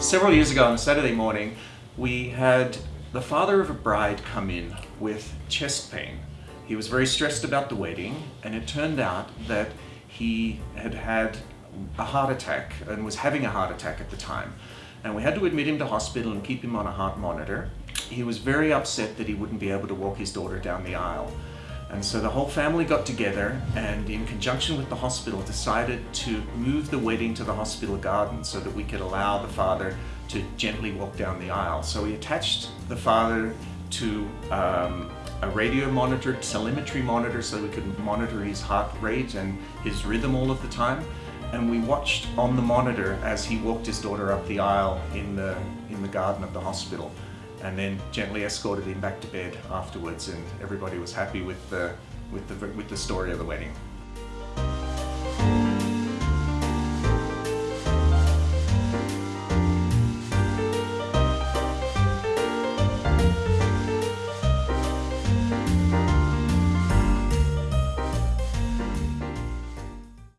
Several years ago on a Saturday morning, we had the father of a bride come in with chest pain. He was very stressed about the wedding and it turned out that he had had a heart attack and was having a heart attack at the time. And we had to admit him to hospital and keep him on a heart monitor. He was very upset that he wouldn't be able to walk his daughter down the aisle. And so the whole family got together and in conjunction with the hospital decided to move the wedding to the hospital garden so that we could allow the father to gently walk down the aisle. So we attached the father to um, a radio monitor, telemetry monitor so we could monitor his heart rate and his rhythm all of the time. And we watched on the monitor as he walked his daughter up the aisle in the, in the garden of the hospital and then gently escorted him back to bed afterwards and everybody was happy with the, with the, with the story of the wedding.